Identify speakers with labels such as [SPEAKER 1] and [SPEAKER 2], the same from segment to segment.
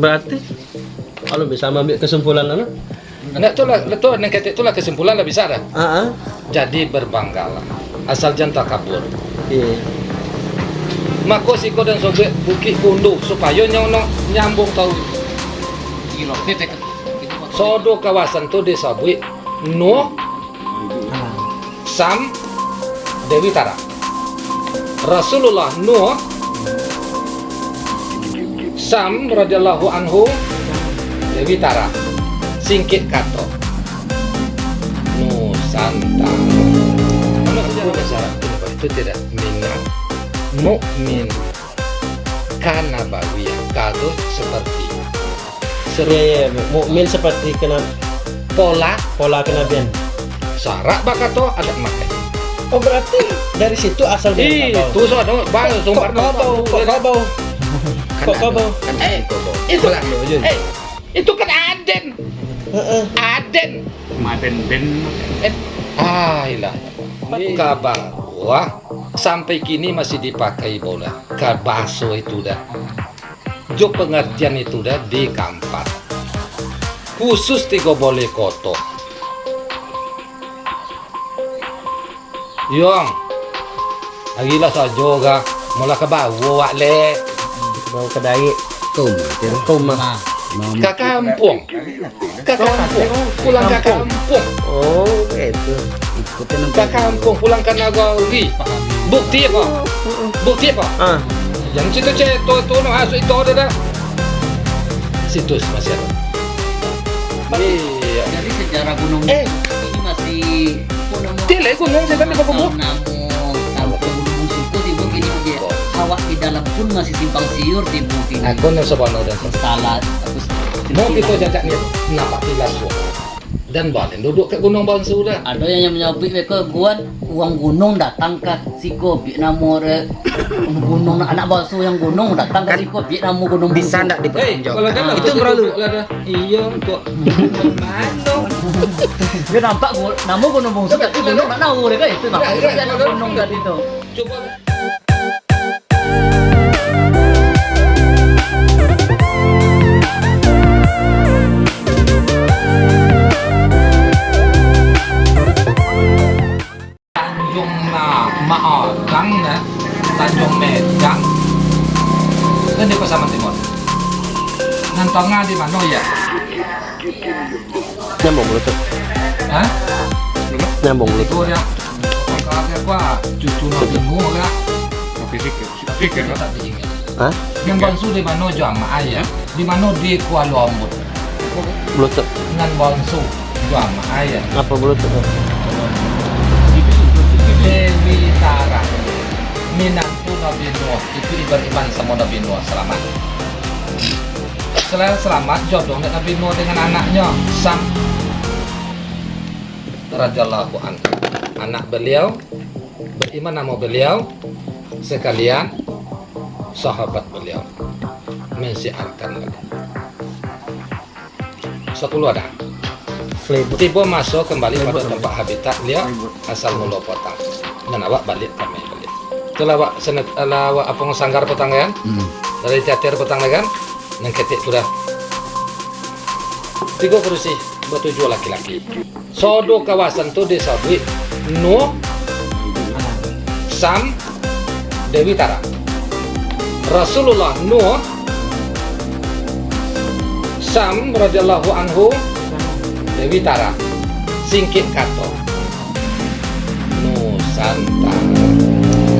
[SPEAKER 1] Berarti kalau bisa ambil kesimpulan lah.
[SPEAKER 2] Nah, itulah, itu neng ketik itulah kesimpulan lah bisa dah.
[SPEAKER 1] Ah, ah.
[SPEAKER 2] Jadi berbanggalah. Asal jangan kabur.
[SPEAKER 1] Iya.
[SPEAKER 2] Mako siko dan sobek bukit kundu supaya nyong nyambung tahu. Sodo kawasan tu disabui Nuh, Sam, Dewi Tara. Rasulullah Nuh, Sam radhiyallahu anhu, Dewi Tara. Singkit kato. Nusantara. Mana sejarah syarat itu tidak minang mukmin karena bawiyah kado seperti seru
[SPEAKER 1] Iya, iya. Mukmin seperti kena
[SPEAKER 2] pola
[SPEAKER 1] pola kenabian.
[SPEAKER 2] syarat bakato ada makai
[SPEAKER 1] Oh berarti dari situ asal dari
[SPEAKER 2] itu so ada bang sumber
[SPEAKER 1] kau bau? Kau bau? Kok kau bau?
[SPEAKER 2] eh itu eh itu kan Aden.
[SPEAKER 1] Heeh.
[SPEAKER 2] Aden.
[SPEAKER 3] Maden den.
[SPEAKER 2] eh. Ah ilah. Kabar wah sampai kini masih dipakai bola. Kabaso itu dah. Jo pengertian itu dah di kampat khusus tiga boleh koto. Yong. Agilah saja ga mula ke bawah wak le
[SPEAKER 1] Bau kedai.
[SPEAKER 3] Kum.
[SPEAKER 1] Kumah.
[SPEAKER 2] ke kampung ke kampung pulang ke kampung
[SPEAKER 1] Oh itu.
[SPEAKER 3] Ikutin
[SPEAKER 2] ke kampung pulang ke nagari bukti apa bukti apa
[SPEAKER 1] Ah.
[SPEAKER 2] yang situ ceto itu no masuk itu ada dah situs masih ada iya
[SPEAKER 3] Jadi sejarah gunung
[SPEAKER 2] Eh.
[SPEAKER 3] ini masih gunung
[SPEAKER 2] Tile gunung saya kan di Pakubu.
[SPEAKER 3] Hawa di dalam pun masih simpang siur di mungkin.
[SPEAKER 2] Aku yang sebono dan
[SPEAKER 3] salah
[SPEAKER 2] mau kita jajak nih nampak tilas gua. dan balik duduk ke gunung Bonsu dah
[SPEAKER 3] ada yang menyabik mereka kuat uang gunung datang ke siko re gunung anak basuh yang gunung datang ke siko namu gunung
[SPEAKER 4] bisa ndak
[SPEAKER 2] Eh, kalau kan
[SPEAKER 4] itu perlu
[SPEAKER 2] dah. Iya, kok. Mana?
[SPEAKER 3] dia nampak namu gunung bungsu tapi gunung tak tahu mereka itu nampak gunung tadi itu
[SPEAKER 2] Coba na Maadang na Tanjung Medang dan di Pasaman Timur. Nantongnya di mana ya?
[SPEAKER 1] Nyambung bluetooth.
[SPEAKER 2] Hah?
[SPEAKER 1] Nyambung bluetooth.
[SPEAKER 2] Itu ya. Kakak gua cucu nabi Nuh ya.
[SPEAKER 4] pikir
[SPEAKER 2] Tak diingat.
[SPEAKER 1] Hah?
[SPEAKER 2] Yang bangsu di mana jamaah ya? Di mana di Kuala Lumpur.
[SPEAKER 1] Bluetooth.
[SPEAKER 2] Dengan bangsu jamaah ya.
[SPEAKER 1] Apa bluetooth?
[SPEAKER 2] Dewi Tara Minantu Nabi Nuh. Itu ibarat sama Nabi Nuh. Selamat. Selain selamat jodoh Nabi Nuh dengan anaknya? Sam. Radhiyallahu anhu. Anak beliau beriman nama beliau sekalian sahabat beliau. Mensiarkan. Lagi sepuluh ada
[SPEAKER 1] Flavor.
[SPEAKER 2] tiba masuk kembali pada tempat habitat dia asal mula potang dan awak balik kami balik. Itulah awak senet awak apa sanggar potang kan? Dari teater potang kan? Dan ketik sudah tiga kursi bertujuh laki-laki. Sodo kawasan tu desa Bui Nuh Sam Dewi Tara. Rasulullah Nuh Sam radhiyallahu anhu Dewi Tara Singkit Kato Nusantara.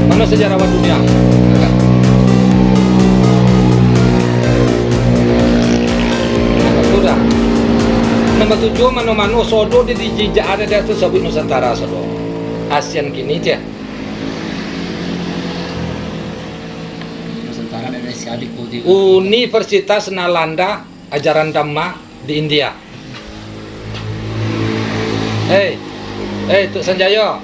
[SPEAKER 2] Mana sejarawan dunia? Sudah? Nomor tujuh mano-mano sodo di dijijak ada dia tu sabit Nusantara sodo? ASEAN kini
[SPEAKER 3] di Kudi
[SPEAKER 2] Universitas Nalanda ajaran Dhamma di India. Hei, hei Tuk Sanjaya.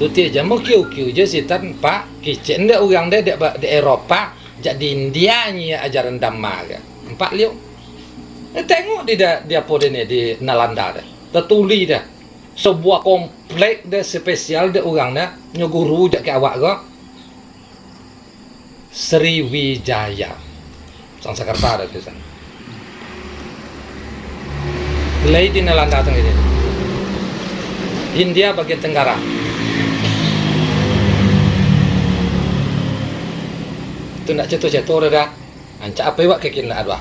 [SPEAKER 2] Tu dia je mau kiu-kiu je sitan Pak kicen dia orang dia di, di Eropa jadi India ni ajaran Dhamma ke. Empat liu. Eh, tengok di dia, dia apa dia ni di Nalanda dia. Tertuli dia. Sebuah komplek dia spesial dia orang dia. Nyo guru jak ke awak ke. Sriwijaya. Sanskerta ada di di Nelanda tengah ini. India bagian tenggara. Itu nak ceto-ceto dah. Ancak apa iwak kekin nak adwa.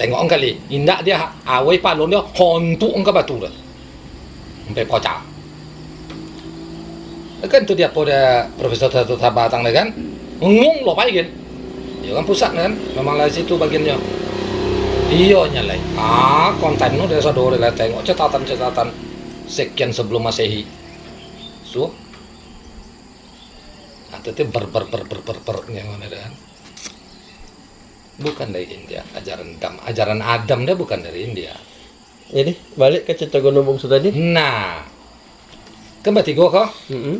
[SPEAKER 2] Tengok kali, indak dia awai palon dia hontuk ang batu dah. Sampai pocah. Kan tu dia pada Profesor Tatu Tabatang kan. Ngung lo pai kan. Dia kan pusat kan. Memang lah situ bagiannya. Iya nyalai. Ah, konten nu dari sadore lah tengok catatan-catatan sekian sebelum Masehi. So, atau itu ber ber ber ber ber ber yang mana kan? Bukan dari India, ajaran Adam, ajaran Adam dia bukan dari India.
[SPEAKER 1] Jadi balik ke cerita Gunung Bungsu tadi.
[SPEAKER 2] Nah, kembali gua kok,
[SPEAKER 1] Mm-mm.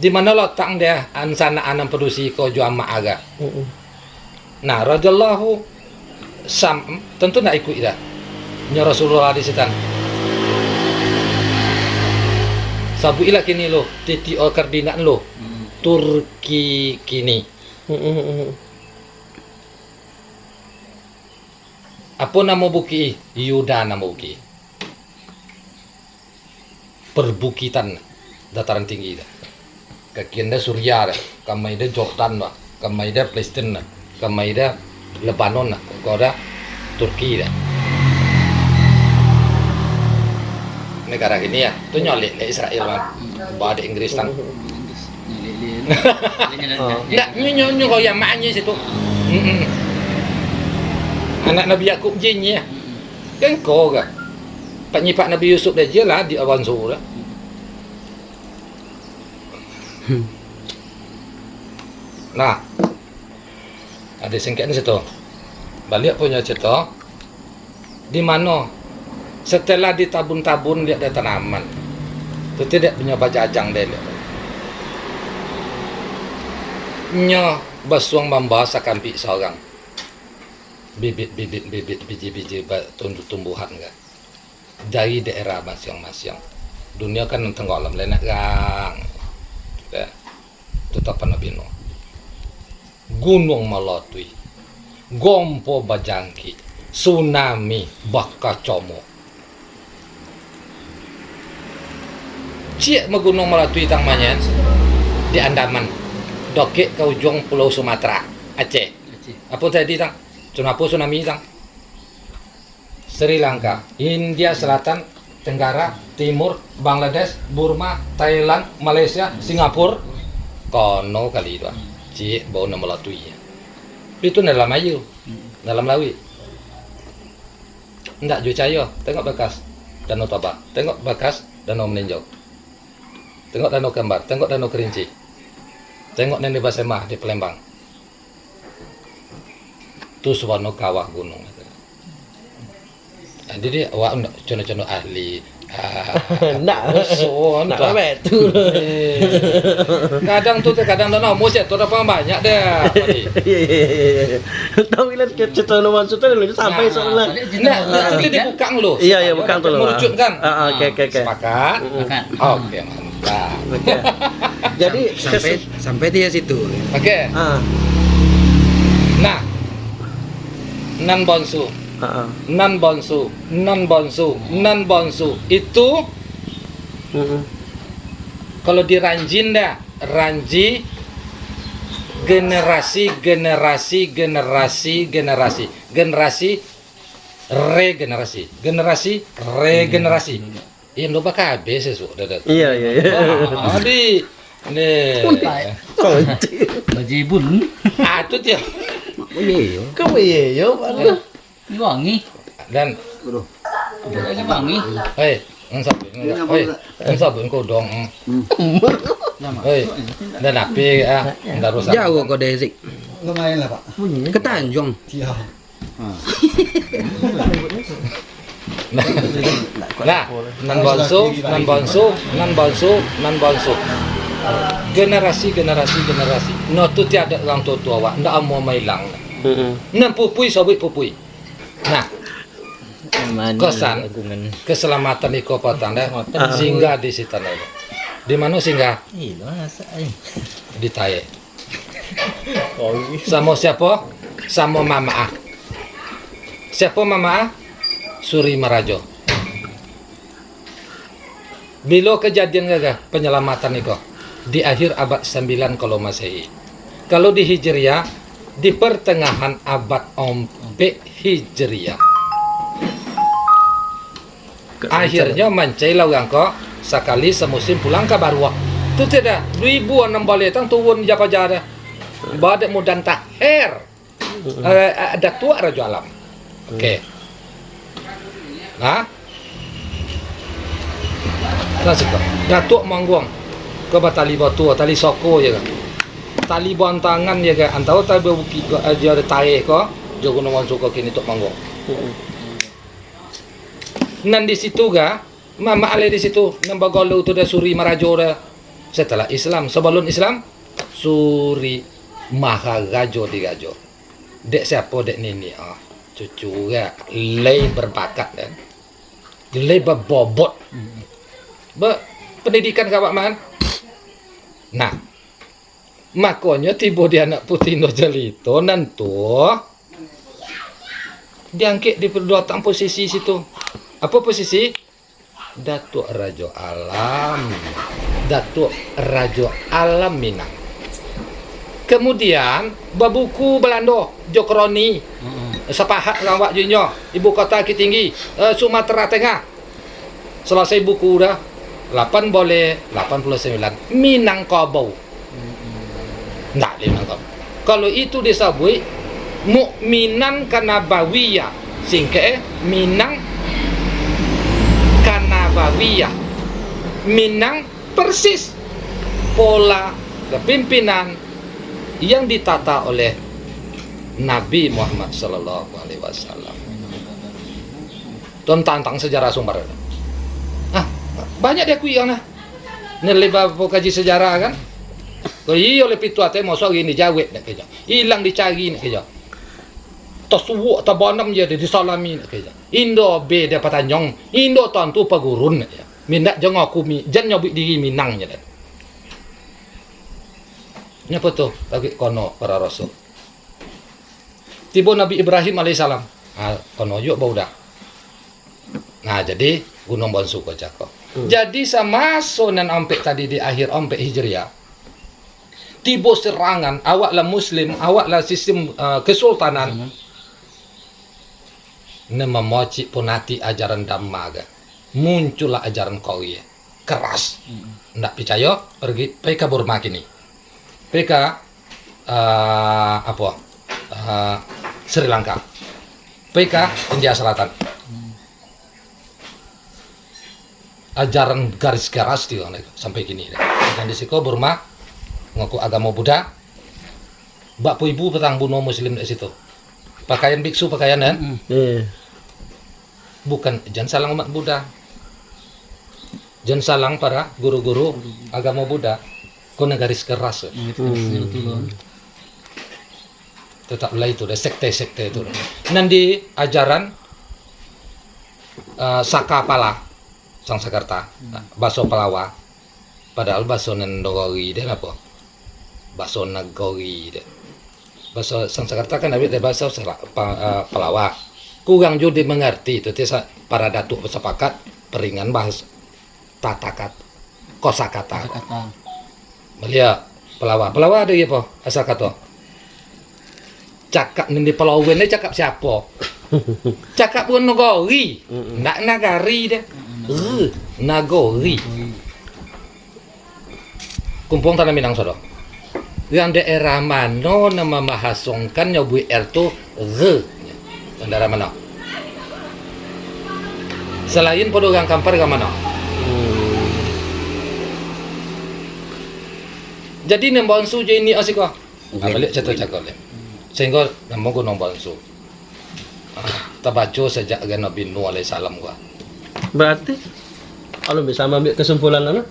[SPEAKER 2] di mana letak dia ansana anam produksi ko juama aga.
[SPEAKER 1] Mm-mm.
[SPEAKER 2] Nah, radhiyallahu sam tentu nak ikut dah. Nya Rasulullah di sitan. Sabu ila kini lo, titi o kardinaan lo, Turki kini. Apa nama buki? Yuda nama buki. Perbukitan dataran tinggi dah. Kakian dah kamai Jordan dah, kamai dah, kamai dah Lebanon dah Turki dah. Negara ini ya, tu nyolek le Israel kan, bawa di Inggris tang. Tak, nyo nyo kau yang maknya situ. Anak Nabi Yakub jinnya. Kan kau ke? Pak Nabi Yusuf dah je lah di awan suhu dah. Nah, ada singkat ni situ. Balik punya cerita. Di mana setelah ditabun-tabun dia ada tanaman. Itu tidak punya bajajang dia. lihat. Nya basuang membahas akan pi seorang. Bibit-bibit bibit biji-biji tumbuhan kan. Dari daerah masing-masing. Dunia kan tengok alam lenak gang. Tetap Nabi Nuh. Gunung Melatui. Gompo Bajangki. Tsunami Bakacomo. Cik me Gunung Melatui tangmanya di Andaman. Dokek ke ujung Pulau Sumatera, Aceh. Apa tadi tang? Kenapa tsunami tang? Sri Lanka, India Selatan, Tenggara, Timur, Bangladesh, Burma, Thailand, Malaysia, Singapura. Kono kali itu. Cik bau nama latui. Itu dalam ayu, dalam lawi. Enggak Jucaya, tengok bekas Danau Toba, tengok bekas Danau Meninjau. Tengok Danau Kembar, tengok Danau Kerinci. Tengok Nenek Basemah di Palembang. Itu suatu kawah gunung. Jadi dia awak nak contoh-contoh ahli. Ah,
[SPEAKER 1] Nak.
[SPEAKER 2] so,
[SPEAKER 1] Nak
[SPEAKER 2] entah.
[SPEAKER 1] apa tu?
[SPEAKER 2] Kadang tu kadang tu nak musim tu dapat banyak dah.
[SPEAKER 1] Iya iya. Tahu bila ke cerita Gunung Bungsu tadi lu sampai
[SPEAKER 2] Nah,
[SPEAKER 1] soalnya.
[SPEAKER 2] Nah, nah, itu dibukang lo.
[SPEAKER 1] Iya iya bukan tu lah.
[SPEAKER 2] Merucut kan?
[SPEAKER 1] Ah ah, oke oke oke.
[SPEAKER 2] Sepakat?
[SPEAKER 3] Makan.
[SPEAKER 2] Oke, mantap.
[SPEAKER 1] Jadi
[SPEAKER 5] sampai sampai dia situ
[SPEAKER 2] Oke.
[SPEAKER 1] ah
[SPEAKER 2] Nah. Nan bonsu, nan bonsu, nan bonsu, nan bonsu. Itu kalau di Ranjin dah, Ranji generasi generasi generasi generasi generasi regenerasi generasi regenerasi. Ini lo bakal habis sesuatu dah
[SPEAKER 1] Iya iya iya.
[SPEAKER 2] Di ni
[SPEAKER 1] Konti.
[SPEAKER 3] Bajibun.
[SPEAKER 2] ah tu dia.
[SPEAKER 1] Kamu iya yo. Mana?
[SPEAKER 3] Ini wangi.
[SPEAKER 2] dan
[SPEAKER 3] lagi wangi.
[SPEAKER 2] hei Ensap, hei, ensap kau dong. Hei, dan api ah, dah rusak.
[SPEAKER 5] jauh kau Dezik
[SPEAKER 6] Lumayan lah pak.
[SPEAKER 5] ke Tanjung
[SPEAKER 6] Iya.
[SPEAKER 2] Nah, nan bonsu, nan bonsu, nan bonsu, nan bonsu. Generasi, generasi, generasi. No tu tiada orang tua tua awak, ndak mau mailang.
[SPEAKER 1] Heeh.
[SPEAKER 2] Nan pupui sobit pupui. Nah, kosan keselamatan iko patang dah singgah di situ itu. Di mana singgah?
[SPEAKER 3] Iya, eh.
[SPEAKER 2] Di Taye. Sama siapa? sama Mama Ah. Siapa Mama Ah? Suri Marajo. Bila kejadian gagah penyelamatan itu di akhir abad 9 kalau Masehi. Kalau di Hijriah di pertengahan abad ompek Hijriah. Akhirnya mencailah orang kok sekali semusim pulang ke Barwa. Itu tidak. Ribu enam balik tang turun japa jada. Badak mudan tahir. Eh, ada tua Raja Alam. Oke. Nah. Nah suka. Datuk mangguang. Ke tali batu, tali soko je kan. Tali bantangan je kan. Antara tali bukit aja ada tarik ko. Jogo nawan suka kini tok mangguang. Nan di situ ga, mama ale di situ, nambah galau tu dah suri marajo dah. Setelah Islam, sebelum Islam, suri maharajo di gajo. Dek siapa dek nini ah, cucu ga, lei berbakat kan, lei berbobot, be pendidikan kawak man. Nah, makanya tiba di anak putih no jelito nantu diangkit di perduatan posisi situ. Apa posisi? Datuk Rajo Alam. Datuk Rajo Alam Minang. Kemudian babuku Belanda Jokroni. Sepahat lawak junyo, ibu kota Bukit Tinggi, eh, Sumatera Tengah. Selesai buku dah. 8 boleh 89 Minangkabau. Nggak Minangkabau. Kalau itu disebut Mukminan Kanabawiyah. Singkat eh, Minang Kanabawiyah. Minang persis pola kepimpinan yang ditata oleh Nabi Muhammad Sallallahu Alaihi Wasallam. Tentang sejarah sumber. Ah, banyak dia kuih nah. Nilai bapak kaji sejarah kan. Kalau iya oleh pitu ate mosok ini jawet nak kerja. Hilang dicari nak kerja. Tasawuk tabanam je dia disalami nak kerja. Indo be dia patanyong. Indo tantu pagurun nak kerja. Mindak jangan aku mi, jangan nyobik diri minang je dah. Nyapa tu bagi kono para rasul. Tiba Nabi Ibrahim alaihissalam. Ah, kono yuk bau dah. Nah, jadi Gunung Bonsu ko cako. Jadi sama sonan ampek tadi di akhir ampek Hijriah. Tiba serangan, awaklah muslim, awaklah sistem uh, kesultanan. Ne memoci punati ajaran Dhamma ga. Muncullah ajaran Qawi. Keras. Ndak percaya, pergi ke Burma kini. PK uh, apa uh, Sri Lanka PK India Selatan ajaran garis keras di sampai kini dan di Burma ngaku agama Buddha. Bapak ibu petang bunuh muslim di situ. Pakaian biksu pakaian kan
[SPEAKER 1] Eh.
[SPEAKER 2] bukan jangan salang umat Buddha. Jangan salang para guru-guru agama Buddha. Kau garis keras
[SPEAKER 1] Hmm.
[SPEAKER 2] tetaplah itu deh sekte-sekte itu. Nanti ajaran uh, Saka Pala Sang Sakarta Baso Palawa. Padahal Baso Nendogori deh apa Baso Nagori deh Baso Sang Sakarta kan deh Sela- Pa- uh, Palawa kurang juga mengerti itu para datuk bersepakat peringan bahas tata kata kosakata
[SPEAKER 3] kata
[SPEAKER 2] Malia Pelawa. Pelawa ada apa? Asal kata. Cakap ni pelawan ni cakap siapa? Cakap pun nagori. Nak nagari dia. Eh, nagori. Kumpung tanah Minang Sodo. Yang daerah mana nama mahasongkan nyobu R tu re. Yang daerah mana? Selain pada orang kampar ke mana? Jadi nembang su je ini asik?
[SPEAKER 5] Okey.
[SPEAKER 2] Okay. balik cerita cakap le. Sehingga nembang ko nembang su. Ah, Tabaco sejak Nabi Nuh alaihi salam gua.
[SPEAKER 1] Berarti kalau bisa ambil kesimpulan mana?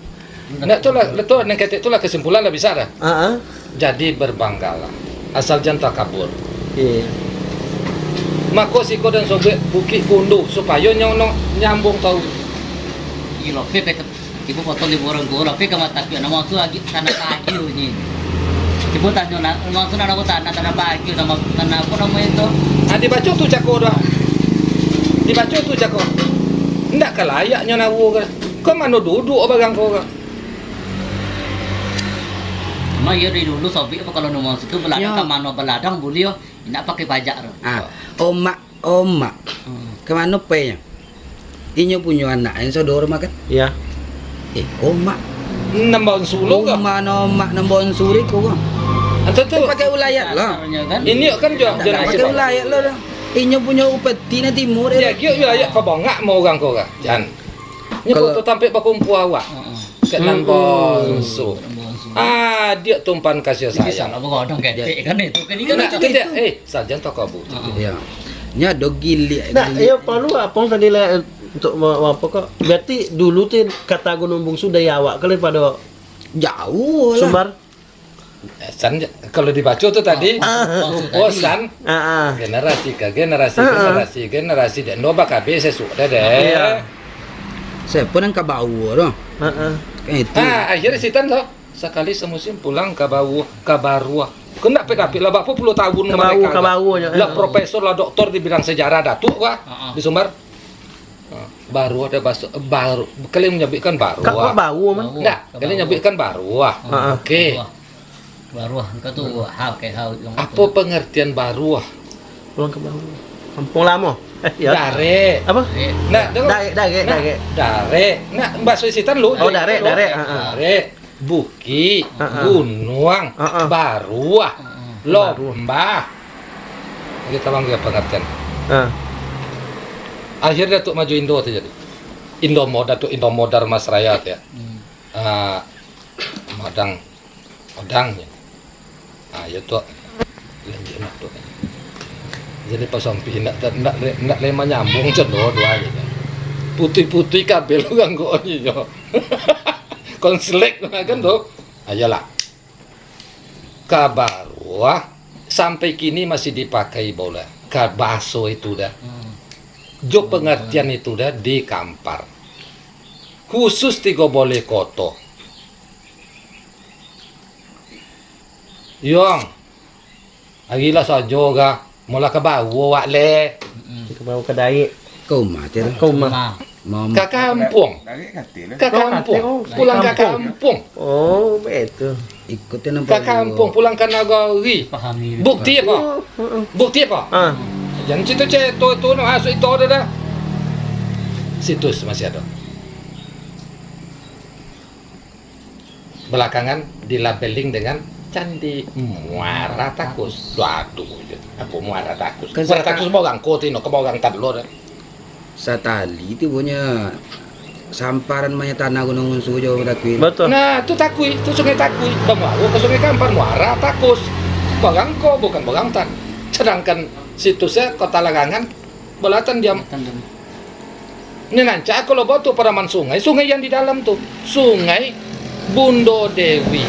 [SPEAKER 2] Nak tu lah, tu nak kata tu lah kesimpulan lah bisa dah.
[SPEAKER 1] Ah, ah.
[SPEAKER 2] Jadi berbanggalah. Asal jangan takabur.
[SPEAKER 1] Iya.
[SPEAKER 2] Mako siko dan sobek bukit kundu supaya nyono nyambung tahu.
[SPEAKER 3] Gila, pe pe ibu potong di borong gora, pe kama tapi nama tu lagi tanah kaki ni. Coba tanya nak, maksudnya aku tanah tanah bagi sama tanah apa namanya itu?
[SPEAKER 2] Ah dibaca tu cako dah. Dibaca tu cako. Ndak kelayaknya nawu kan. Kau mana duduk bagang kau kan?
[SPEAKER 3] Cuma ya dari dulu sobik apa kalau nomor situ beladang
[SPEAKER 5] Ya.
[SPEAKER 3] ke mana beladang boleh yo. Tidak pakai pajak tu.
[SPEAKER 5] Ah, omak, omak.
[SPEAKER 3] Hmm.
[SPEAKER 5] Ke mana pe nya? Inyo punya anak yang saudara makan.
[SPEAKER 1] Ya.
[SPEAKER 5] Eh, omak.
[SPEAKER 2] Nambah sulu kau.
[SPEAKER 5] Omak omak nambon suri kau kan.
[SPEAKER 2] Antu tu.
[SPEAKER 5] Pakai ulayat lah.
[SPEAKER 3] Kan.
[SPEAKER 2] Ini kan
[SPEAKER 5] nak
[SPEAKER 2] nasi
[SPEAKER 5] pakai ulayat lah. Inyo punya upeti na timur.
[SPEAKER 2] Ya, kyo wilayah kau bangak mau orang kau kan? Jan. Ini foto tampil bakumpu awak. Kat
[SPEAKER 1] Hmm.
[SPEAKER 2] nambah su.
[SPEAKER 3] Nombor su.
[SPEAKER 2] Ah, dia tumpan kasih
[SPEAKER 3] Ini
[SPEAKER 2] sayang.
[SPEAKER 3] salah begadang ketek kan itu. Kan ini kan
[SPEAKER 2] Nah,
[SPEAKER 3] itu.
[SPEAKER 2] itu dia. Eh, sarjan toko bu.
[SPEAKER 3] Heeh.
[SPEAKER 5] Ya. Nya do gili.
[SPEAKER 1] Nah, ya perlu apa tadi lah untuk apa kok? Berarti dulu tuh kata Gunung Bungsu dari awak kali pada
[SPEAKER 5] Jauh lah.
[SPEAKER 1] Sumbar.
[SPEAKER 2] Eh, San, kalau dibaca tu tadi,
[SPEAKER 3] Maksud
[SPEAKER 2] oh
[SPEAKER 3] tadi.
[SPEAKER 2] san,
[SPEAKER 1] Ah, ah.
[SPEAKER 2] generasi ke generasi,
[SPEAKER 1] Ah, ah.
[SPEAKER 2] generasi, generasi dan doba KB saya sudah deh.
[SPEAKER 1] Iya.
[SPEAKER 5] Saya pun yang.
[SPEAKER 1] Ah, ah.
[SPEAKER 5] Kan itu.
[SPEAKER 2] Ah, akhirnya si Tan tuh sekali semusim pulang ke bawah, ke Barua. Kena pedapit lah, berapa puluh tahun
[SPEAKER 1] Ke Bawu, ke Bawu aja.
[SPEAKER 2] Lah profesor lah doktor di bidang sejarah datuk wah
[SPEAKER 3] Ah, ah.
[SPEAKER 2] di Sumbar. Ah, Baru ada bahasa baru. Kalian menyebutkan baru.
[SPEAKER 1] Kak kok bau man?
[SPEAKER 2] Enggak, kalian nyebutkan baru wah.
[SPEAKER 1] Ah, ah.
[SPEAKER 2] Oke.
[SPEAKER 3] Baru kau tu hal kayak hal
[SPEAKER 2] Apa pengertian baru wah?
[SPEAKER 1] Pulang ke Bawu. Kampung lama. Eh, ya.
[SPEAKER 2] Dare.
[SPEAKER 1] Apa?
[SPEAKER 2] Nah, dengar.
[SPEAKER 1] Dare, dare, dare.
[SPEAKER 2] dare. Nah, bahasa Sitan lu.
[SPEAKER 1] Oh, dare, dare.
[SPEAKER 2] Dare. Buki,
[SPEAKER 1] Ah, ah.
[SPEAKER 2] gunung,
[SPEAKER 1] Ah, ah.
[SPEAKER 2] baruah, lomba. Kita panggil pengertian.
[SPEAKER 1] Ah.
[SPEAKER 2] Akhirnya Datuk maju Indo tu jadi. Indo Modar Datuk Indo Modar Mas Rakyat ya.
[SPEAKER 3] Hmm.
[SPEAKER 2] Ah, Madang, Madangnya. Ah, ya tu. Lanjut nak tu. Jadi pas sampai nak nak nak lema nyambung cendol dua aja. Putih-putih kabel orang kau Konslek kan tu. Ayolah. Kabarwa sampai kini masih dipakai bola. Kabaso itu dah.
[SPEAKER 3] Hmm.
[SPEAKER 2] Jo pengertian itu dah di Kampar. Khusus tiga boleh koto. Yong. Agilah saja ga. Mula ke bawah wak le.
[SPEAKER 1] Ke Bawu ke Daik.
[SPEAKER 5] Kau mati.
[SPEAKER 1] Kau mah.
[SPEAKER 5] Mau
[SPEAKER 2] Ke kampung. Ke kampung. Pulang ke kampung.
[SPEAKER 1] Oh, betul.
[SPEAKER 5] ikutin nampak.
[SPEAKER 2] Ke kampung. Pulang ke nagari.
[SPEAKER 3] pahami.
[SPEAKER 2] Bukti apa?
[SPEAKER 1] Oh, oh, oh.
[SPEAKER 2] Bukti apa?
[SPEAKER 1] Ah.
[SPEAKER 2] Jangan cerita cek tu tu no masuk itu ada dah. Situs masih ada. Belakangan dilabeling dengan Candi Muara Takus. Waduh, apa Muara Takus? Muara Takus mau gang koti no, kau gang tadlo dah.
[SPEAKER 5] Satali itu punya samparan banyak tanah gunung unsu jauh dakui.
[SPEAKER 1] Betul.
[SPEAKER 2] Nah, itu Takui, itu sungai Takui. Bamu ke sungai Kampar Muara Takus. Bagang ko bukan bagang tan. Sedangkan situsnya Kota Lagangan Belatan diam Ini nanti kalau batu peraman sungai, sungai yang di dalam tuh, sungai Bundo Dewi,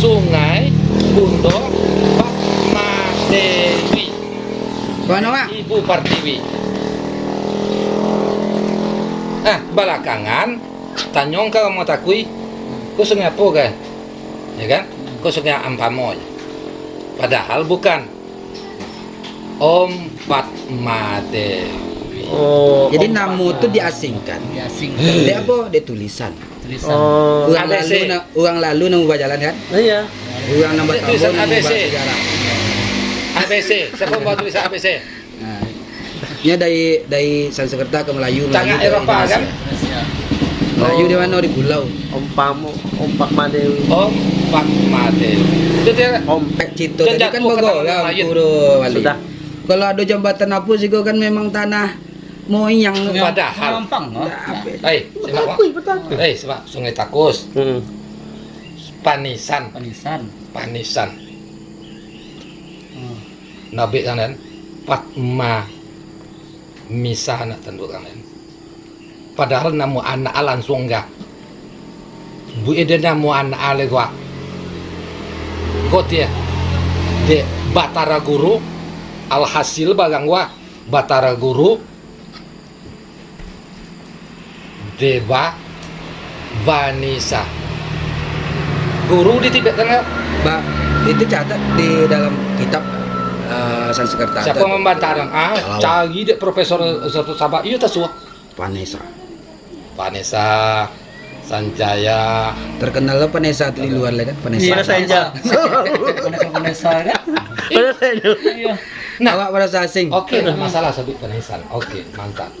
[SPEAKER 2] sungai Bundo Padma Dewi? Ibu Pertiwi. Ah, belakangan tanyong ka mau takui, ku sungai apa kan? Ya kan? Ku sungai Ampamoy. Padahal bukan. Om Padma Dewi.
[SPEAKER 1] Oh.
[SPEAKER 5] Jadi namu itu diasingkan.
[SPEAKER 3] Sing
[SPEAKER 5] Dia apa? Dia tulisan.
[SPEAKER 3] tulisan.
[SPEAKER 1] Oh.
[SPEAKER 5] Orang
[SPEAKER 2] ABC.
[SPEAKER 5] lalu na, orang lalu nang jalan kan?
[SPEAKER 1] Iya.
[SPEAKER 5] Orang nambah tahun
[SPEAKER 2] tulisan
[SPEAKER 5] nang
[SPEAKER 2] ABC.
[SPEAKER 5] sejarah.
[SPEAKER 2] ABC, siapa mau tulisan ABC?
[SPEAKER 5] Nah, ini dari dari Sanskerta ke Melayu.
[SPEAKER 2] Tengah
[SPEAKER 5] Melayu ke
[SPEAKER 2] Eropa,
[SPEAKER 5] Indonesia.
[SPEAKER 2] kan?
[SPEAKER 5] Melayu
[SPEAKER 1] Oh.
[SPEAKER 5] di mana di pulau.
[SPEAKER 1] Om Pamu, Om Pak Madewi.
[SPEAKER 2] Om Padma Dewi. Itu dia
[SPEAKER 1] Om
[SPEAKER 5] Pak Cito tadi kan Bogor lah
[SPEAKER 2] Melayu.
[SPEAKER 5] Guru Wali.
[SPEAKER 1] Sudah.
[SPEAKER 5] Kalau ada jambatan apa sih kan memang tanah moyang.
[SPEAKER 2] Padahal.
[SPEAKER 3] Gampang.
[SPEAKER 1] Betakui, betakui.
[SPEAKER 2] Hei, simak Sungai Takus,
[SPEAKER 1] Hmm.
[SPEAKER 2] Panisan,
[SPEAKER 3] Panisan.
[SPEAKER 2] Panisan.
[SPEAKER 3] Hmm.
[SPEAKER 2] Nabi kanan Padma Misa anak tanduk kanan. Padahal namu anak langsung enggak. Bu ide namu anak ale gua. Ya. De Batara Guru alhasil bagang gua Batara Guru Deba Vanisa guru di Tibet kan
[SPEAKER 5] Ba, itu catat di dalam kitab uh, Sanskerta.
[SPEAKER 2] siapa membantaran ah cari dek profesor satu sabak iya tak suah
[SPEAKER 5] Vanessa.
[SPEAKER 2] Vanessa Sanjaya
[SPEAKER 5] Terkenal lah Vanessa di luar lah kan Vanessa.
[SPEAKER 1] Mana saja.
[SPEAKER 3] Vanessa Vanessa kan
[SPEAKER 1] Mana saja.
[SPEAKER 3] iya
[SPEAKER 2] Nah.
[SPEAKER 5] Awak Vanessa asing.
[SPEAKER 2] oke tak masalah sebut Vanessa oke mantap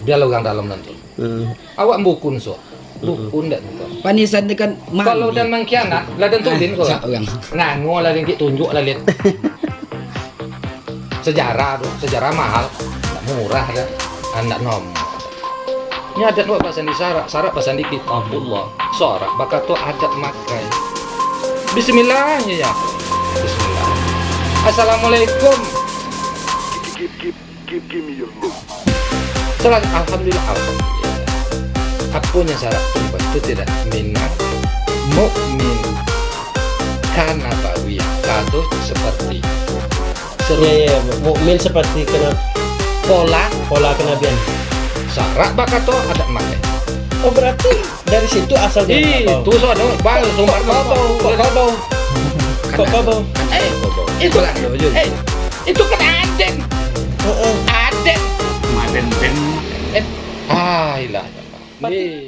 [SPEAKER 2] biar orang dalam nanti
[SPEAKER 1] Hmm.
[SPEAKER 2] awak bukun so bukun tak bukan
[SPEAKER 5] Vanessa ni kan
[SPEAKER 2] kalau dan mengkhianat lah dan tudin kau
[SPEAKER 5] Ah, orang.
[SPEAKER 2] nganu lah yang kita tunjuk lah lihat sejarah tuh sejarah mahal. Tak murah kan anak nomor ini adat buat bahasa di sarak sarak bahasa di kitabullah sarak bakat tuh adat makai Bismillahnya ya Bismillah. Assalamualaikum. Salat Alhamdulillah Alhamdulillah. Apunya syarat tumpah itu tidak minat mukmin. Karena bawi kado seperti seru
[SPEAKER 1] Ya ya, mukmin seperti kena
[SPEAKER 2] pola
[SPEAKER 1] pola kenabian.
[SPEAKER 2] syarat bakato ada make
[SPEAKER 1] Oh berarti dari situ asalnya
[SPEAKER 2] itu sono bang sumber kau kok kau
[SPEAKER 1] Kok kau bau?
[SPEAKER 2] eh itu
[SPEAKER 5] Jun.
[SPEAKER 2] eh itu kan aden. Aden.
[SPEAKER 4] Maden Ben
[SPEAKER 2] eh ah ilah Iya.